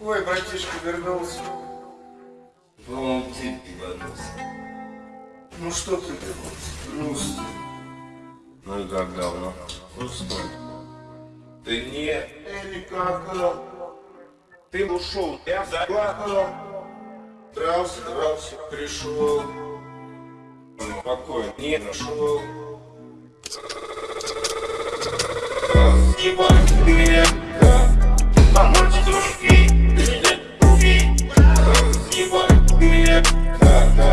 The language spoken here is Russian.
Ой, братишка вернулся. По-моему, ты ебанулся. Ну что ты? Грустно. Ну и как давно? Пустой. Ты не... Никак. а. Ты ушел, я заплакал. Дрался, дрался, пришел. Спокойно, не нашел. Ебать, Nah, nah.